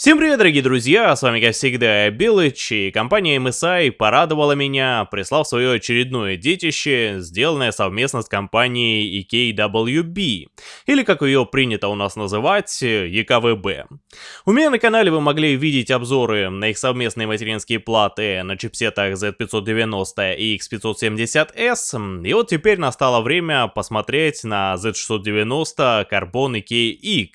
Всем привет, дорогие друзья, с вами, как всегда, Белыч, и компания MSI порадовала меня, прислав свое очередное детище, сделанное совместно с компанией EKWB, или как ее принято у нас называть, EKVB. У меня на канале вы могли видеть обзоры на их совместные материнские платы на чипсетах Z590 и X570S, и вот теперь настало время посмотреть на Z690 Carbon EKX.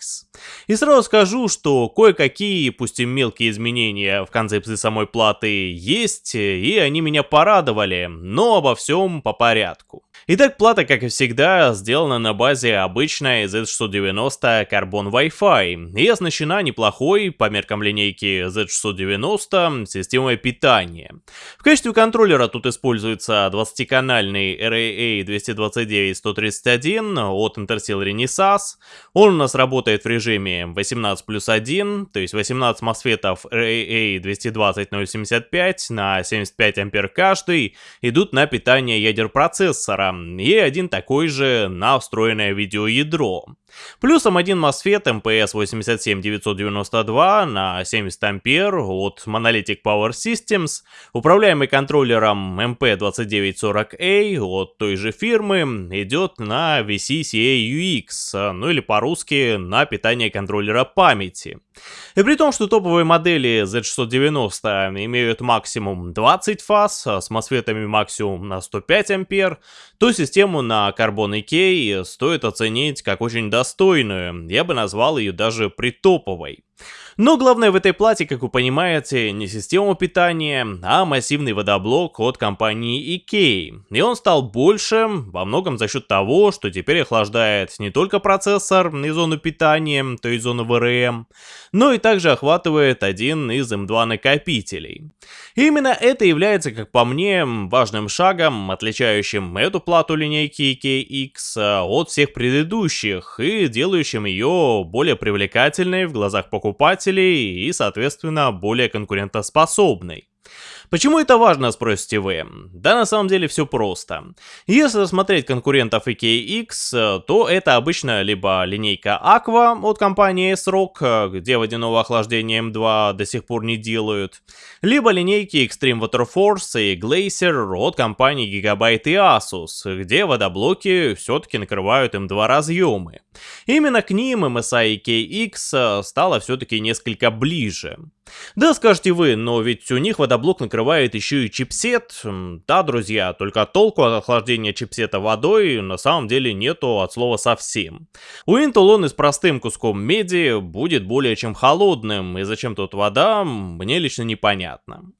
И сразу скажу, что кое-какие такие, пусть и мелкие изменения в концепции самой платы есть, и они меня порадовали, но обо всем по порядку. Итак, плата, как и всегда, сделана на базе обычной Z690 Carbon Wi-Fi и оснащена неплохой, по меркам линейки Z690, системой питания. В качестве контроллера тут используется 20-канальный RAA 229-131 от Intersil Renesas. Он у нас работает в режиме 18 плюс 1, то есть 18 мосфетов RAA 220-075 на 75 ампер каждый идут на питание ядер процессора, и один такой же на встроенное видеоядро. Плюсом один MOSFET MPS 87992 на 70 ампер от Monolithic Power Systems, управляемый контроллером MP2940A от той же фирмы, идет на VCCA-UX, ну или по-русски на питание контроллера памяти. И при том, что топовые модели Z690 имеют максимум 20 фаз с MOSFETами максимум на 105 ампер, то систему на Carbon EK стоит оценить как очень достойную я бы назвал ее даже притоповой. Но главное в этой плате, как вы понимаете, не система питания, а массивный водоблок от компании IKEA. И он стал больше во многом за счет того, что теперь охлаждает не только процессор и зону питания, то есть зону VRM, но и также охватывает один из M2 накопителей. И именно это является, как по мне, важным шагом, отличающим эту плату линейки IKX от всех предыдущих и делающим ее более привлекательной в глазах покупателей покупателей и, соответственно, более конкурентоспособной. Почему это важно, спросите вы? Да на самом деле все просто. Если рассмотреть конкурентов EKX, то это обычно либо линейка Aqua от компании S-Rock, где водяного охлаждения M2 до сих пор не делают, либо линейки Extreme Water Force и Glacier от компании Gigabyte и Asus, где водоблоки все-таки накрывают M2 разъемы. Именно к ним MSI EKX стало все-таки несколько ближе. Да, скажете вы, но ведь у них водоблок накрывает еще и чипсет. Да, друзья, только толку от охлаждения чипсета водой на самом деле нету от слова совсем. У Intel он и с простым куском меди будет более чем холодным, и зачем тут вода, мне лично непонятно.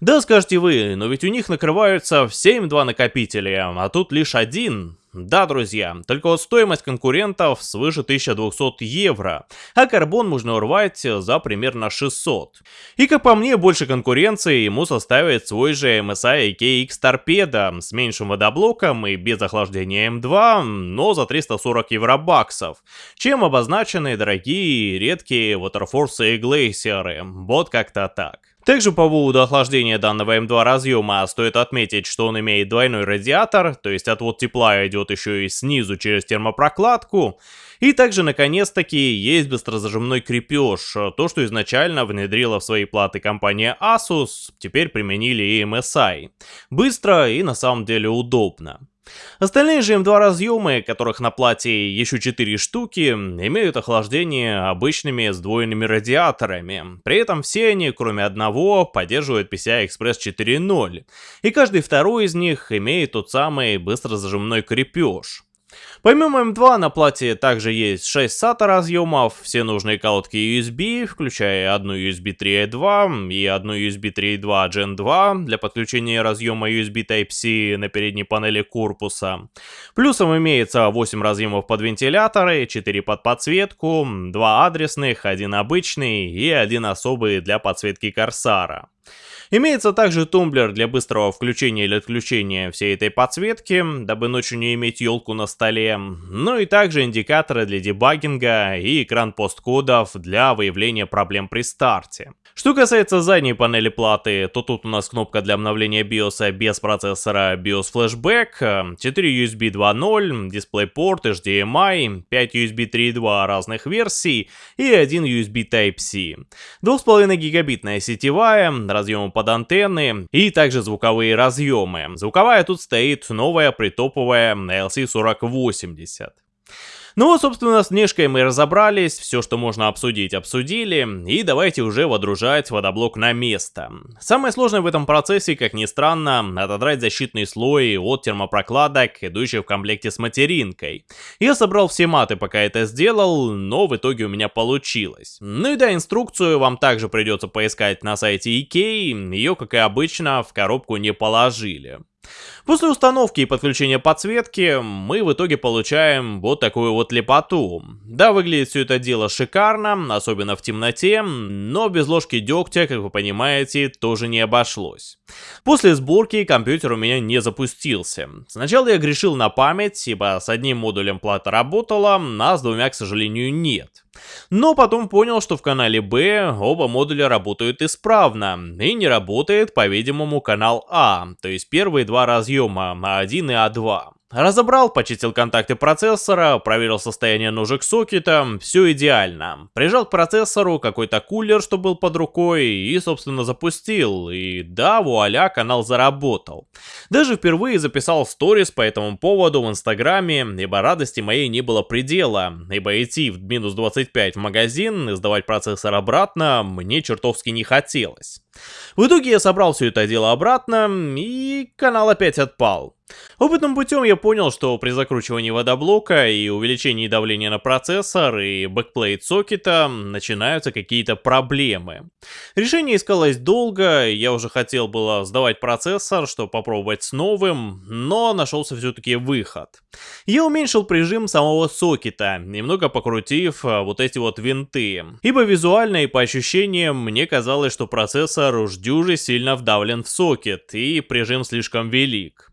Да, скажете вы, но ведь у них накрываются все М2 накопители, а тут лишь один. Да, друзья, только вот стоимость конкурентов свыше 1200 евро, а карбон можно урвать за примерно 600. И как по мне, больше конкуренции ему составит свой же MSI KX Torpedo с меньшим водоблоком и без охлаждения М2, но за 340 евро баксов, чем обозначены дорогие редкие Waterforce и Glacier, вот как-то так. Также по поводу охлаждения данного М2 разъема стоит отметить, что он имеет двойной радиатор, то есть отвод тепла идет еще и снизу через термопрокладку. И также, наконец-таки, есть быстрозажимной крепеж, то, что изначально внедрила в свои платы компания Asus, теперь применили и MSI. Быстро и на самом деле удобно. Остальные же М2 разъемы, которых на плате еще 4 штуки, имеют охлаждение обычными сдвоенными радиаторами. При этом все они, кроме одного, поддерживают PCI Express 4.0. И каждый второй из них имеет тот самый быстрозажимной крепеж. Помимо M2 на плате также есть 6 SATA разъемов, все нужные колодки USB, включая одну USB 3.2 и одну USB 3.2 Gen 2 для подключения разъема USB Type-C на передней панели корпуса. Плюсом имеется 8 разъемов под вентиляторы, 4 под подсветку, 2 адресных, один обычный и один особый для подсветки Корсара. Имеется также тумблер для быстрого включения или отключения всей этой подсветки, дабы ночью не иметь елку на столе, ну и также индикаторы для дебагинга и экран посткодов для выявления проблем при старте. Что касается задней панели платы, то тут у нас кнопка для обновления BIOS без процессора BIOS Flashback, 4 USB 2.0, DisplayPort, HDMI, 5 USB 3.2 разных версий и 1 USB Type-C. 2,5 гигабитная сетевая, разъемы под антенны и также звуковые разъемы. Звуковая тут стоит новая притоповая LC4080. Ну вот, собственно, с внешкой мы разобрались, все, что можно обсудить, обсудили, и давайте уже водружать водоблок на место. Самое сложное в этом процессе, как ни странно, отодрать защитный слой от термопрокладок, идущих в комплекте с материнкой. Я собрал все маты, пока это сделал, но в итоге у меня получилось. Ну и да, инструкцию вам также придется поискать на сайте Ikea, ее, как и обычно, в коробку не положили. После установки и подключения подсветки мы в итоге получаем вот такую вот лепоту. Да, выглядит все это дело шикарно, особенно в темноте, но без ложки дегтя, как вы понимаете, тоже не обошлось. После сборки компьютер у меня не запустился. Сначала я грешил на память, ибо с одним модулем плата работала, а с двумя, к сожалению, нет. Но потом понял, что в канале B оба модуля работают исправно, и не работает, по-видимому, канал А, то есть первые два разъема А1 и А2. Разобрал, почистил контакты процессора, проверил состояние ножек сокета, все идеально. Прижал к процессору какой-то кулер, что был под рукой, и, собственно, запустил. И да, вуаля, канал заработал. Даже впервые записал сторис по этому поводу в инстаграме, ибо радости моей не было предела, ибо идти в минус 25 в магазин и сдавать процессор обратно мне чертовски не хотелось. В итоге я собрал все это дело обратно, и канал опять отпал. Опытным путем я понял, что при закручивании водоблока и увеличении давления на процессор и бэкплейт сокета начинаются какие-то проблемы. Решение искалось долго, я уже хотел было сдавать процессор, чтобы попробовать с новым, но нашелся все-таки выход. Я уменьшил прижим самого сокета, немного покрутив а, вот эти вот винты. Ибо визуально и по ощущениям мне казалось, что процессор уж дюже сильно вдавлен в сокет и прижим слишком велик.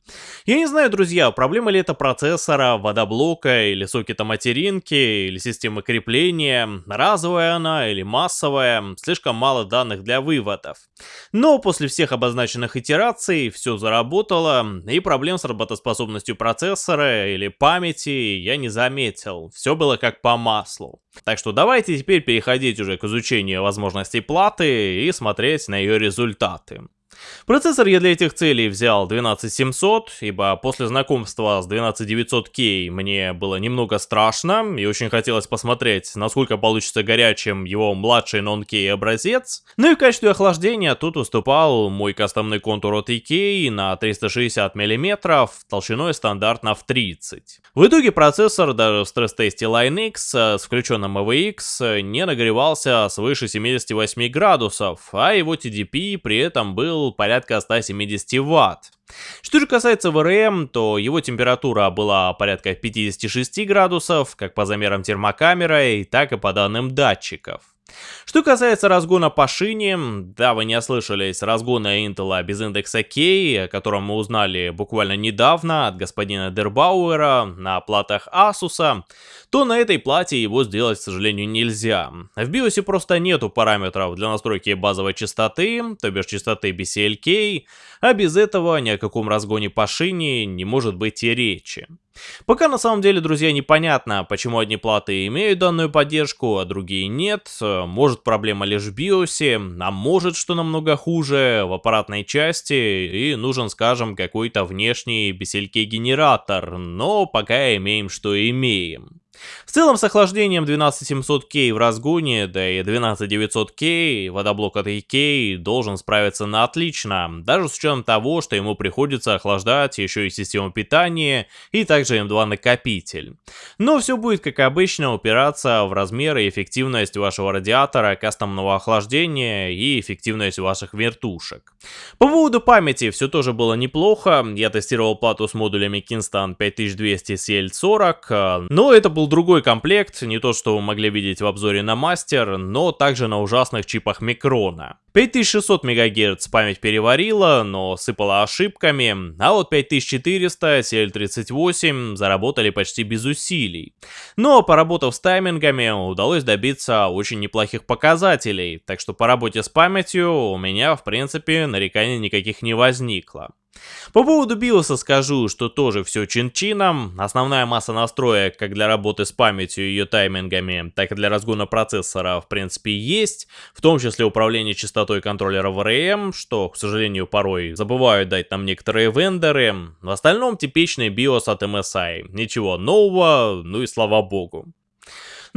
Я не знаю, друзья, проблема ли это процессора, водоблока или сокета материнки, или системы крепления, разовая она или массовая, слишком мало данных для выводов. Но после всех обозначенных итераций все заработало, и проблем с работоспособностью процессора или памяти я не заметил, все было как по маслу. Так что давайте теперь переходить уже к изучению возможностей платы и смотреть на ее результаты. Процессор я для этих целей взял 12700, ибо после знакомства с 12900K мне было немного страшно и очень хотелось посмотреть, насколько получится горячим его младший non-K образец. Ну и в качестве охлаждения тут выступал мой кастомный контур от EK на 360 мм, толщиной стандартно в 30. В итоге процессор даже в стресс-тесте Line с включенным AVX не нагревался свыше 78 градусов, а его TDP при этом был порядка 170 ватт. Что же касается ВРМ, то его температура была порядка 56 градусов, как по замерам термокамеры, так и по данным датчиков. Что касается разгона по шине, да, вы не ослышались, разгона Intel без индекса K, о котором мы узнали буквально недавно от господина Дербауэра на платах Asus, то на этой плате его сделать, к сожалению, нельзя. В BIOS просто нету параметров для настройки базовой частоты, то бишь частоты BCLK, а без этого ни о каком разгоне по шине не может быть и речи. Пока на самом деле, друзья, непонятно, почему одни платы имеют данную поддержку, а другие нет. Может проблема лишь в BIOS, а может что намного хуже в аппаратной части и нужен, скажем, какой-то внешний бесельки генератор, но пока имеем что имеем. В целом с охлаждением 12700K в разгоне, да и 12900K, водоблок от AK должен справиться на отлично, даже с учетом того, что ему приходится охлаждать еще и систему питания и также M2 накопитель. Но все будет как обычно упираться в размеры и эффективность вашего радиатора, кастомного охлаждения и эффективность ваших вертушек. По поводу памяти все тоже было неплохо, я тестировал плату с модулями Kingston 5200 CL40, но это был был другой комплект, не то что вы могли видеть в обзоре на мастер, но также на ужасных чипах Микрона. 5600 МГц память переварила, но сыпала ошибками, а вот 5400 CL38 заработали почти без усилий. Но поработав с таймингами, удалось добиться очень неплохих показателей, так что по работе с памятью у меня в принципе нареканий никаких не возникло. По поводу биоса скажу, что тоже все чин-чином. Основная масса настроек как для работы с памятью и ее таймингами, так и для разгона процессора в принципе есть. В том числе управление частотой контроллера VRM, что, к сожалению, порой забывают дать нам некоторые вендоры. В остальном типичный биос от MSI. Ничего нового, ну и слава богу.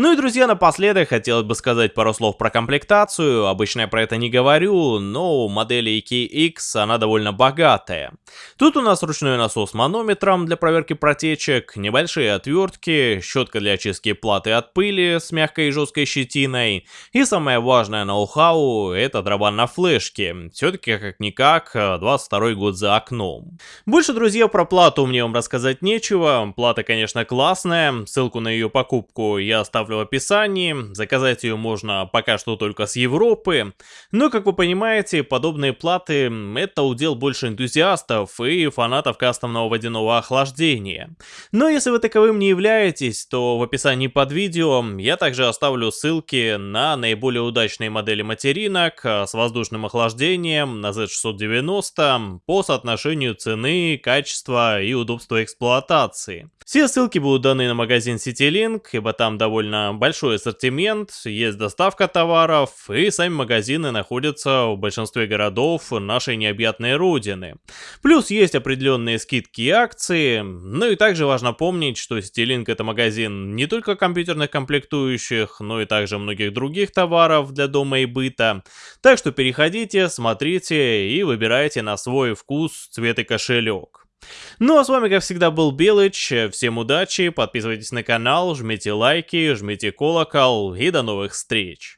Ну и, друзья, напоследок хотелось бы сказать пару слов про комплектацию. Обычно я про это не говорю, но у модели EKX она довольно богатая. Тут у нас ручной насос с манометром для проверки протечек, небольшие отвертки, щетка для очистки платы от пыли с мягкой и жесткой щетиной. И самое важное ноу-хау это дроба на флешке. Все-таки как-никак 22 год за окном. Больше, друзья, про плату мне вам рассказать нечего. Плата, конечно, классная. Ссылку на ее покупку я оставлю оставлю в описании, заказать ее можно пока что только с Европы, но, как вы понимаете, подобные платы — это удел больше энтузиастов и фанатов кастомного водяного охлаждения. Но если вы таковым не являетесь, то в описании под видео я также оставлю ссылки на наиболее удачные модели материнок с воздушным охлаждением на Z690 по соотношению цены, качества и удобства эксплуатации. Все ссылки будут даны на магазин CityLink, ибо там довольно довольно большой ассортимент, есть доставка товаров, и сами магазины находятся в большинстве городов нашей необъятной родины. Плюс есть определенные скидки и акции, ну и также важно помнить, что Citylink это магазин не только компьютерных комплектующих, но и также многих других товаров для дома и быта. Так что переходите, смотрите и выбирайте на свой вкус, цвет и кошелек. Ну а с вами как всегда был Белыч, всем удачи, подписывайтесь на канал, жмите лайки, жмите колокол и до новых встреч.